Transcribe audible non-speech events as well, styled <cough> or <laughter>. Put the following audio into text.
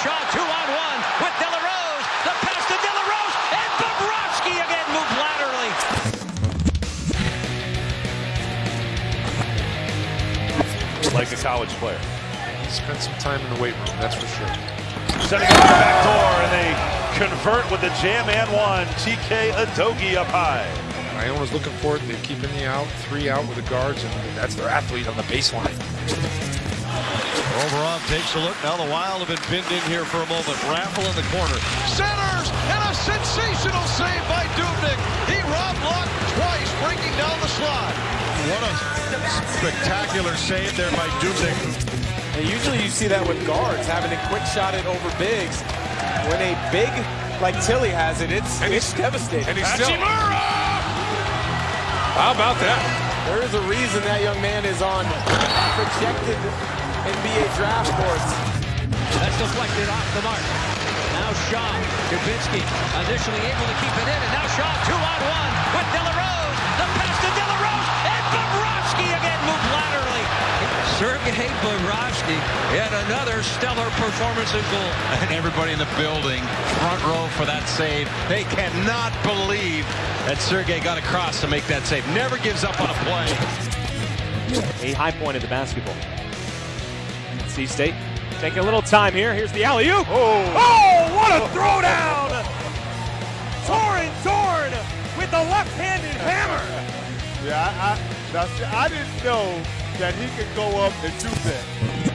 Shaw, two on one with De La Rose. The pass to De La Rose, and Bobrovsky again moved laterally. like a college player. Spent some time in the weight room, that's for sure. Setting up the back door, and they convert with the jam and one. TK Adogi up high. Iona's looking for it. They keep in the out, three out with the guards, and that's their athlete on the baseline. Overall takes a look. Now the Wild have been pinned in here for a moment. Raffl in the corner. Centers! And a sensational save by Dubnyk. He robbed Locke twice, breaking down the slot. What a spectacular save there by Dubnyk. And usually you see that with guards, having a quick shot it over bigs. When a big like Tilly has it, it's, And it's he's- devastating. And he's still. How about that? There is a reason that young man is on projected NBA draft boards. That's deflected off the mark. Now Shaw, Dubinsky initially able to keep it in, and now Shaw two on one with De La Rose. The pass to De La Rose, and Bobrovsky again moved laterally. Sergei Bobrovsky yet another stellar performance in goal. <laughs> And everybody in the building, front row for that save. They cannot believe that Sergei got across to make that save. Never gives up on a play. a high point of the basketball. C State taking a little time here. Here's the alley oop. Oh. oh, what a throwdown! Torn, torn with the left-handed hammer. Yeah, I, I, I didn't know that he could go up and do that.